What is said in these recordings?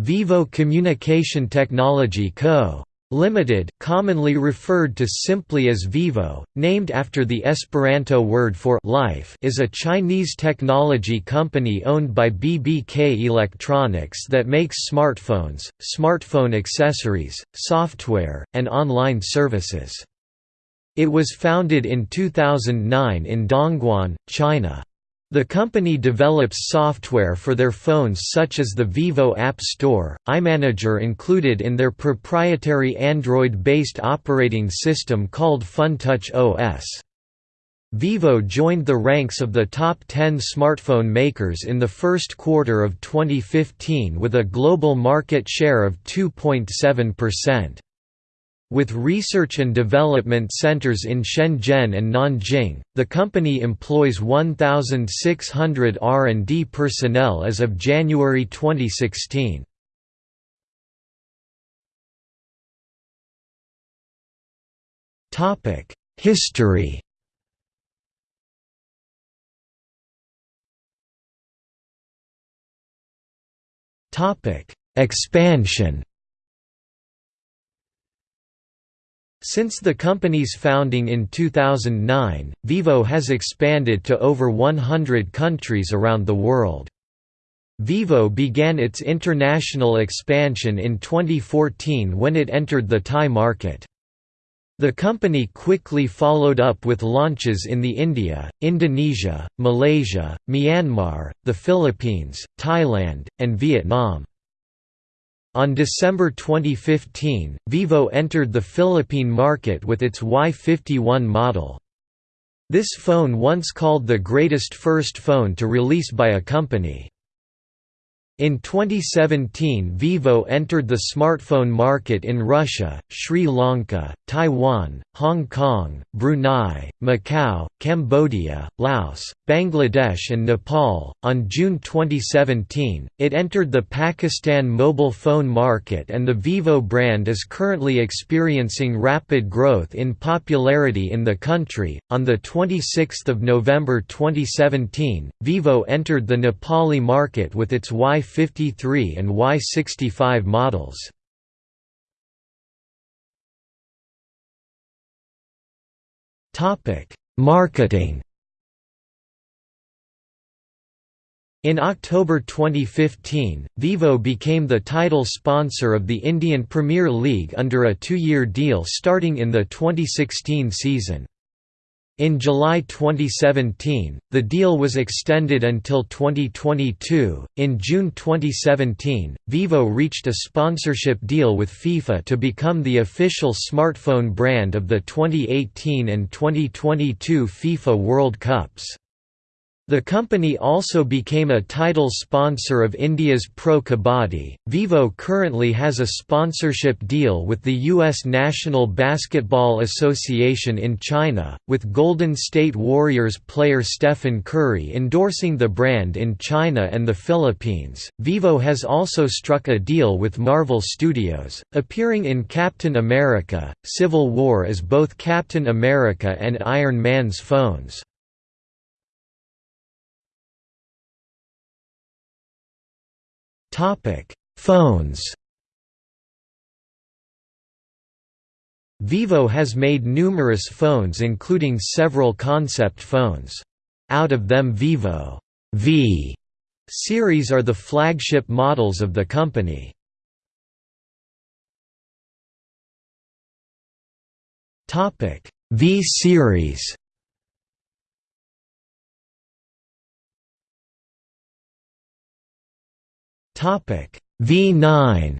Vivo Communication Technology Co. Limited, commonly referred to simply as Vivo, named after the Esperanto word for life, is a Chinese technology company owned by BBK Electronics that makes smartphones, smartphone accessories, software, and online services. It was founded in 2009 in Dongguan, China. The company develops software for their phones such as the Vivo App Store, iManager included in their proprietary Android-based operating system called FunTouch OS. Vivo joined the ranks of the top 10 smartphone makers in the first quarter of 2015 with a global market share of 2.7%. With research and development centers in Shenzhen and Nanjing, the company employs 1,600 R&D personnel as of January 2016. History. Expansion Since the company's founding in 2009, Vivo has expanded to over 100 countries around the world. Vivo began its international expansion in 2014 when it entered the Thai market. The company quickly followed up with launches in the India, Indonesia, Malaysia, Myanmar, the Philippines, Thailand, and Vietnam. On December 2015, Vivo entered the Philippine market with its Y51 model. This phone once called the greatest first phone to release by a company. In 2017 Vivo entered the smartphone market in Russia, Sri Lanka, Taiwan, Hong Kong, Brunei, Macau, Cambodia, Laos, Bangladesh and Nepal. On June 2017, it entered the Pakistan mobile phone market and the Vivo brand is currently experiencing rapid growth in popularity in the country. On the 26th of November 2017, Vivo entered the Nepali market with its Y 53 and Y65 models. Marketing In October 2015, Vivo became the title sponsor of the Indian Premier League under a two-year deal starting in the 2016 season. In July 2017, the deal was extended until 2022. In June 2017, Vivo reached a sponsorship deal with FIFA to become the official smartphone brand of the 2018 and 2022 FIFA World Cups. The company also became a title sponsor of India's Pro Kabaddi. Vivo currently has a sponsorship deal with the U.S. National Basketball Association in China, with Golden State Warriors player Stephen Curry endorsing the brand in China and the Philippines. Vivo has also struck a deal with Marvel Studios, appearing in Captain America Civil War as both Captain America and Iron Man's phones. Topic: Phones. Vivo has made numerous phones including several concept phones. Out of them Vivo V series are the flagship models of the company. V series V9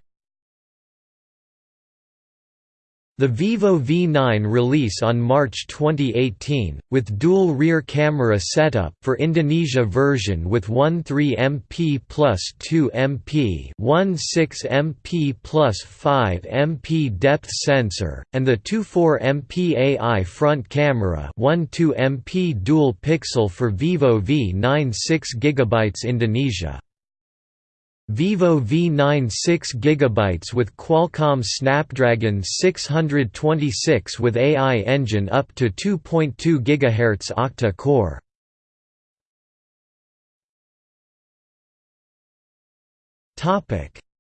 The Vivo V9 release on March 2018, with dual rear camera setup for Indonesia version with 13 MP plus 2 MP 16 MP plus 5 MP depth sensor, and the 24 MP AI front camera 12 MP dual pixel for Vivo V9 6 GB Indonesia. Vivo V9 6 GB with Qualcomm Snapdragon 626 with AI engine up to 2.2 GHz octa-core.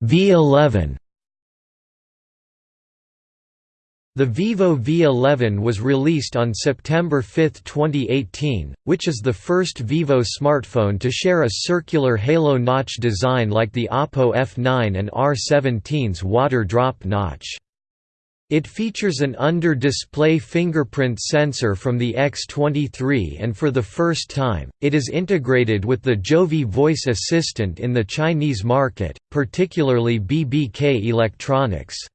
V11 The Vivo V11 was released on September 5, 2018, which is the first Vivo smartphone to share a circular halo notch design like the Oppo F9 and R17's water drop notch. It features an under-display fingerprint sensor from the X23 and for the first time, it is integrated with the Jovi voice assistant in the Chinese market, particularly BBK Electronics.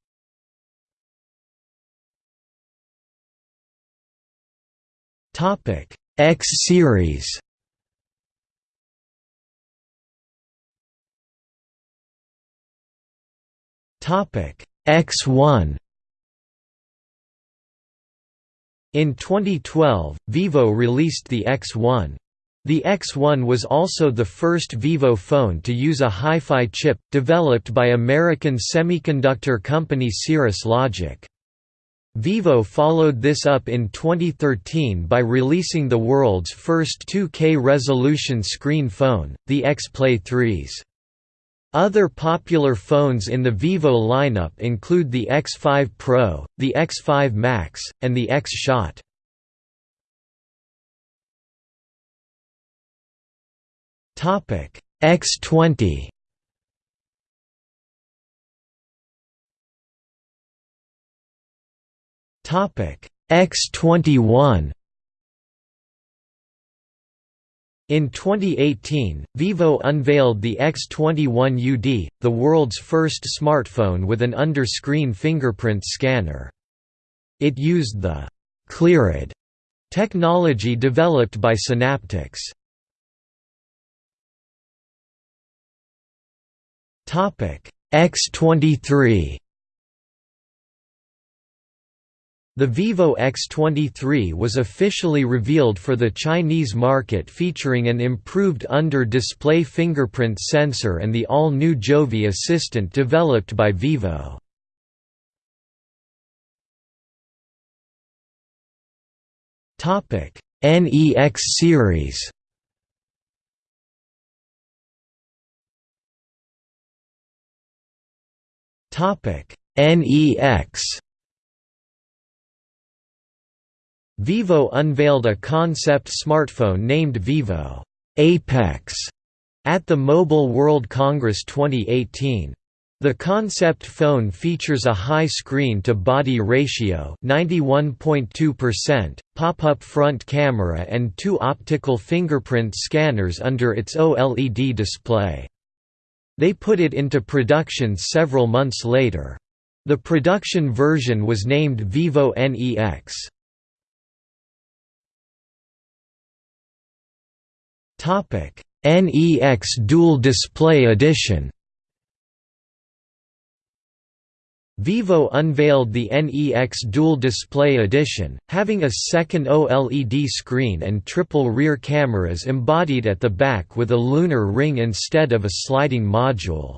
Topic X series. Topic X1. In 2012, Vivo released the X1. The X1 was also the first Vivo phone to use a Hi-Fi chip, developed by American semiconductor company Cirrus Logic. Vivo followed this up in 2013 by releasing the world's first 2K resolution screen phone, the X-Play 3s. Other popular phones in the Vivo lineup include the X5 Pro, the X5 Max, and the X-Shot. X20 Topic X21 In 2018, Vivo unveiled the X21UD, the world's first smartphone with an under-screen fingerprint scanner. It used the «Clear ID» technology developed by Synaptics. X23 The Vivo X23 was officially revealed for the Chinese market featuring an improved under-display fingerprint sensor and the all-new Jovi assistant developed by Vivo. NEX series NEX Vivo unveiled a concept smartphone named Vivo Apex at the Mobile World Congress 2018. The concept phone features a high screen-to-body ratio 91.2%, pop-up front camera and two optical fingerprint scanners under its OLED display. They put it into production several months later. The production version was named Vivo NEX. NEX Dual Display Edition. Vivo unveiled the NEX Dual Display Edition, having a second OLED screen and triple rear cameras embodied at the back with a lunar ring instead of a sliding module.